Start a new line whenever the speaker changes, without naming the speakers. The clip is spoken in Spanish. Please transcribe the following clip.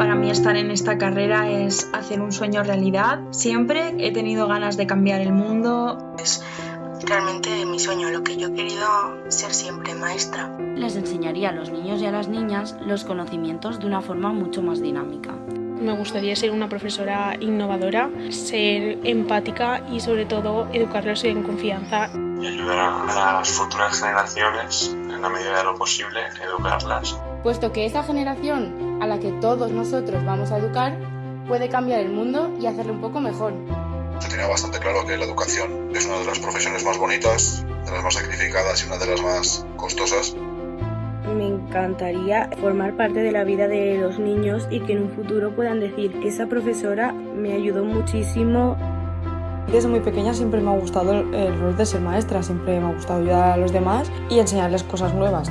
Para mí estar en esta carrera es hacer un sueño realidad. Siempre he tenido ganas de cambiar el mundo.
Es realmente mi sueño, lo que yo he querido ser siempre maestra.
Les enseñaría a los niños y a las niñas los conocimientos de una forma mucho más dinámica.
Me gustaría ser una profesora innovadora, ser empática y sobre todo educarlos en confianza.
Y ayudar a las futuras generaciones, en la medida de lo posible, educarlas.
Puesto que esa generación a la que todos nosotros vamos a educar puede cambiar el mundo y hacerlo un poco mejor.
Yo tenía bastante claro que la educación es una de las profesiones más bonitas, de las más sacrificadas y una de las más costosas
me encantaría formar parte de la vida de los niños y que en un futuro puedan decir, esa profesora me ayudó muchísimo.
Desde muy pequeña siempre me ha gustado el rol de ser maestra, siempre me ha gustado ayudar a los demás y enseñarles cosas nuevas.